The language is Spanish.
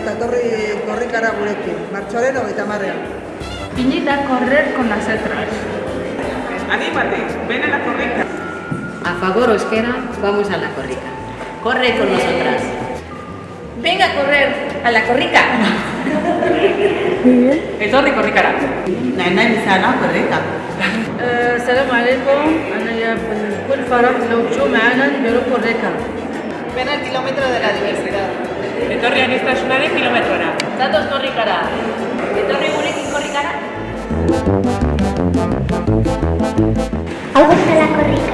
Eta torri korrikara gurekin, martxoaren hogeita marrean. Pinita a correr con las letras. Anímate, ven a la corrica. A favor o esquera, vamos a la corrica. Corre con nosotras. Venga a correr a la corrica. Etorri korrikara. Nahi nahi bizana korrika. السلام عليكم انا يا بكل فرح لو تجوا معنا نديروا كوريكا Ven al kilómetro de la berdintasunaren kilometrora. Zatoz korrikara. Etorri gurekin korrikara? Hau bezala korrika.